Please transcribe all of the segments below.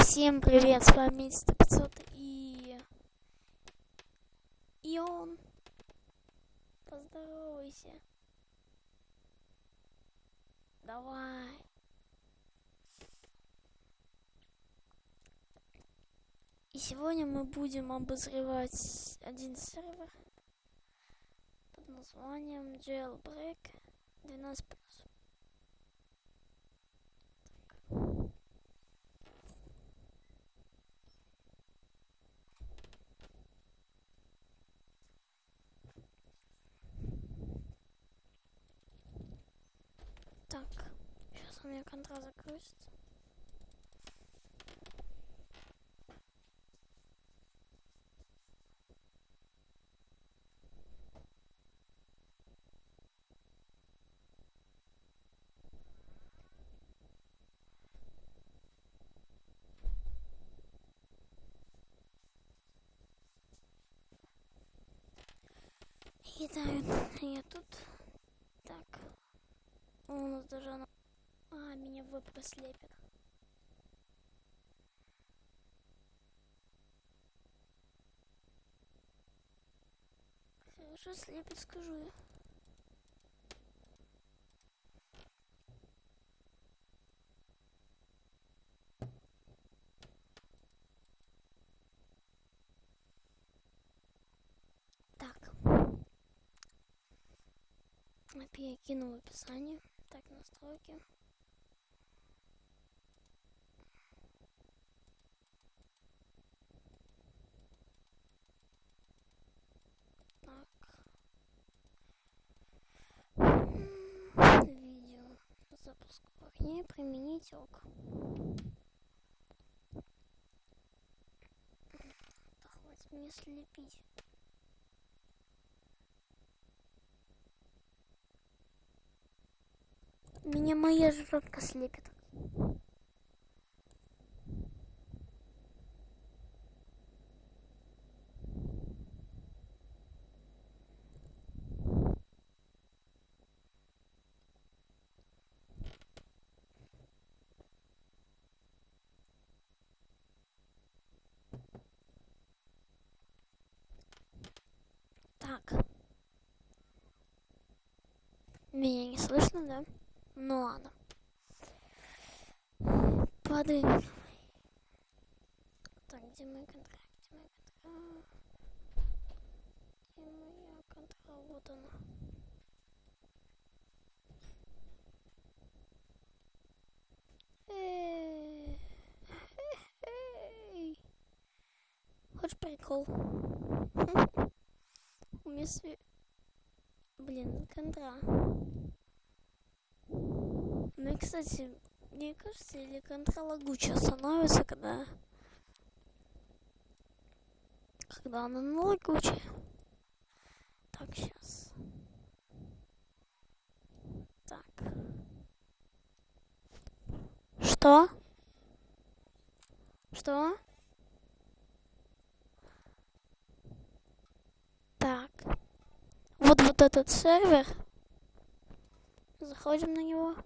Всем привет, с вами 500 и... И он. Поздоровайся. Давай. И сегодня мы будем обозревать один сервер под названием Jailbreak 12+. Так, сейчас у меня контра загрузится. Итак, я тут. Так. У нас даже она... Меня веб слепит. Хорошо слепит, скажу я. API я кину в описании. Так, настройки. Так. Видео. Запуск окне. Применить ок. Да хватит мне слепить. Меня моя жопка слепит. Так. Меня не слышно, да? Ну ладно. Падаем. Так, где мой контракт? Где мой контракт? Где моя контракт? Вот она. Хочешь прикол? У меня. Блин, контра. Ну и, кстати, мне кажется, или контрола лагучая становится, когда... Когда она на лагучая. Так, сейчас. Так. Что? Что? Так. Вот вот этот сервер. Заходим на него.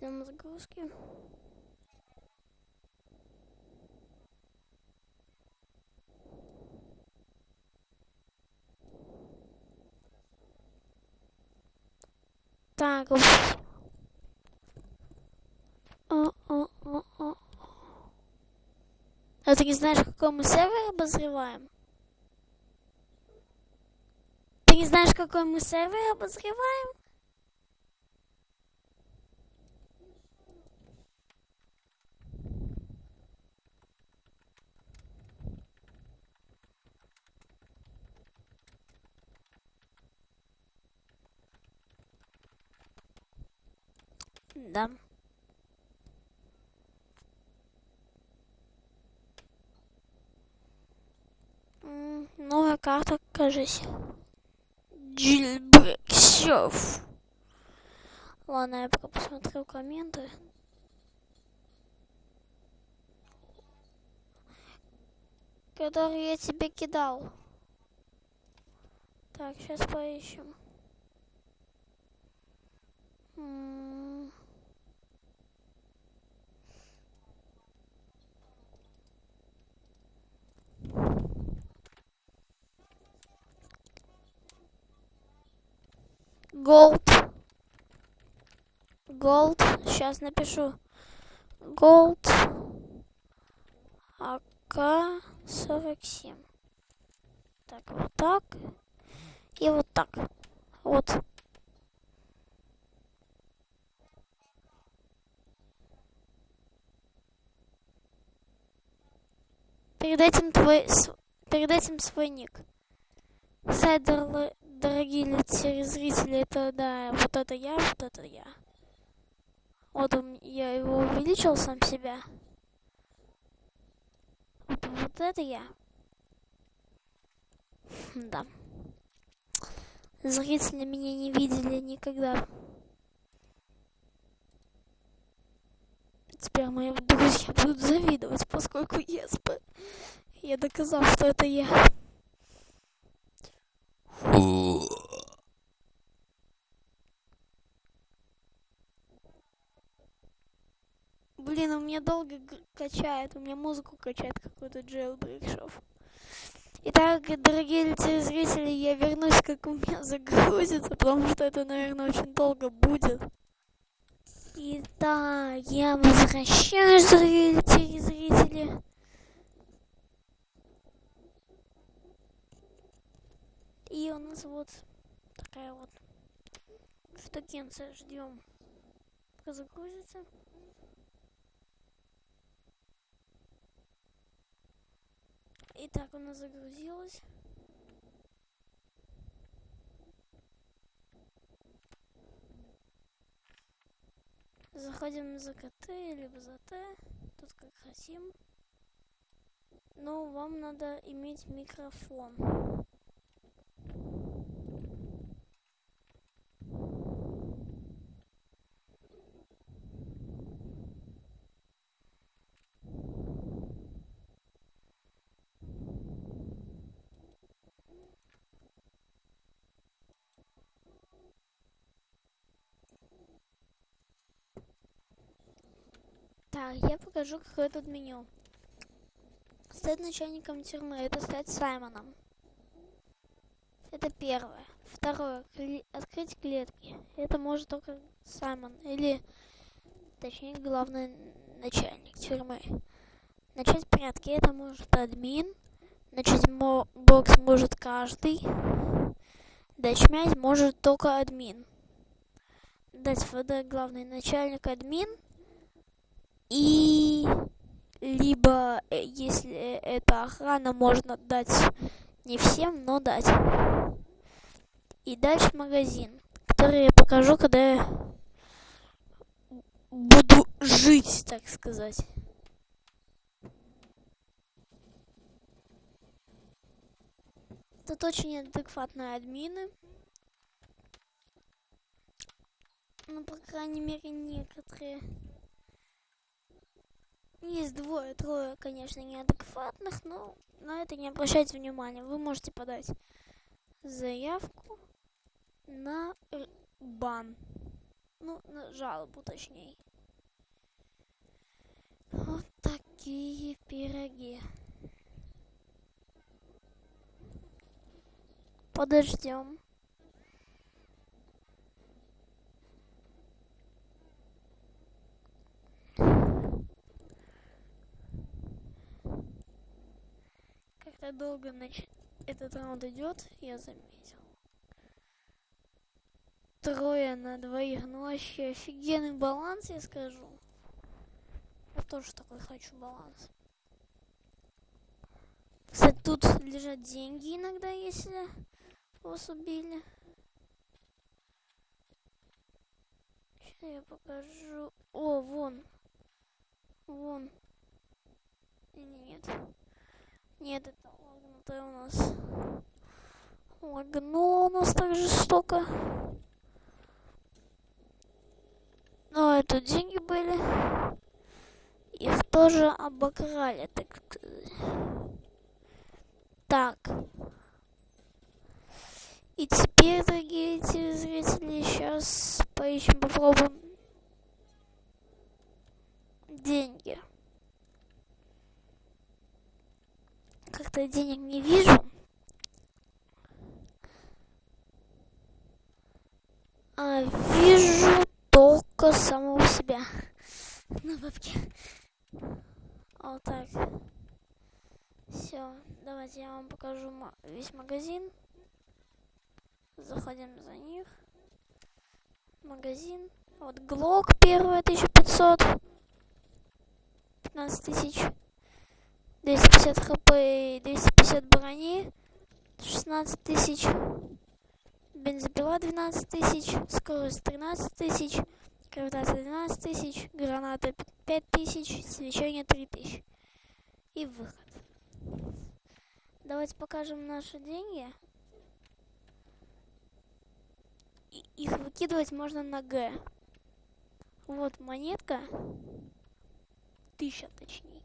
Ждем загрузки. Так. А ты не знаешь, какой мы сервер обозреваем? Ты не знаешь, какой мы сервер обозреваем? Да. Новая карта, кажись. Джильбрек Серф. Ладно, я пока посмотрю комменты. Которые я тебе кидал. Так, сейчас поищем. М Gold. Gold. Сейчас напишу. Gold. АК-47. Так, вот так. И вот так. Вот. Перед этим твой... Перед этим свой ник. Сайт, дорогие телезрители, это, да, вот это я, вот это я. Вот он, я его увеличил сам себя. Вот, вот это я. Да. Зрители меня не видели никогда. Теперь мои друзья будут завидовать, поскольку я, я доказал, что это я. Блин, у меня долго качает, у меня музыку качает какой-то jailbreak шов. Итак, дорогие телезрители, я вернусь, как у меня загрузится, потому что это, наверное, очень долго будет. Итак, я возвращаюсь, дорогие телезрители. И у нас вот такая вот штукенция. Ждем, пока загрузится. Итак, у нас загрузилось. Заходим за КТ, либо за Т. Тут как хотим. Но вам надо иметь микрофон. Так, я покажу, какое тут меню. Стать начальником тюрьмы, это стать Саймоном. Это первое. Второе, кли открыть клетки. Это может только Саймон, или, точнее, главный начальник тюрьмы. Начать порядки, это может админ. Начать бокс может каждый. Дать может только админ. Дать ФД главный начальник админ и либо, э, если это охрана, можно дать не всем, но дать. И дальше магазин, который я покажу, когда я буду жить, так сказать. Тут очень адекватные админы. Ну, по крайней мере, некоторые. Есть двое-трое, конечно, неадекватных, но на это не обращайте внимания. Вы можете подать заявку на бан. Ну, на жалобу, точнее. Вот такие пироги. Подождем. как долго нач... этот раунд идет, я заметил. Трое на двоих, ну вообще офигенный баланс, я скажу. Я тоже такой хочу баланс. Кстати, тут лежат деньги иногда, если вас убили. Сейчас я покажу. О, вон. Вон. Нет. Нет, это лагнутая у нас. Лагнуло у нас так жестоко. Но это деньги были. Их тоже обокрали, так. Так. И теперь, дорогие телезрители, сейчас поищем, попробуем что я денег не вижу. А вижу только самого себя на бабке. А вот так. Все, давайте я вам покажу весь магазин. Заходим за них. Магазин. Вот Глок первый 1500. 15 тысяч. 250 хп и 250 брони. 16 тысяч. Бензопила 12 тысяч. Скорость 13 тысяч. Гравитация 12 тысяч. Граната 5 тысяч. Свечение 3 тысяч. И выход. Давайте покажем наши деньги. И их выкидывать можно на Г. Вот монетка. Тысяча точнее.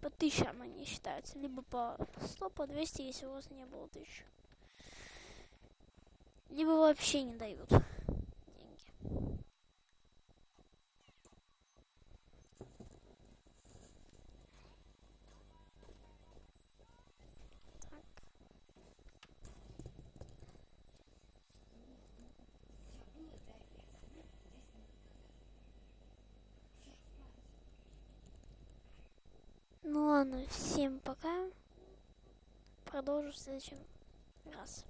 По тысяча она не считается. Либо по 100, по 200, если у вас не было тысячи. Либо вообще не дают деньги. Ну ладно, всем пока. Продолжу в следующем раз.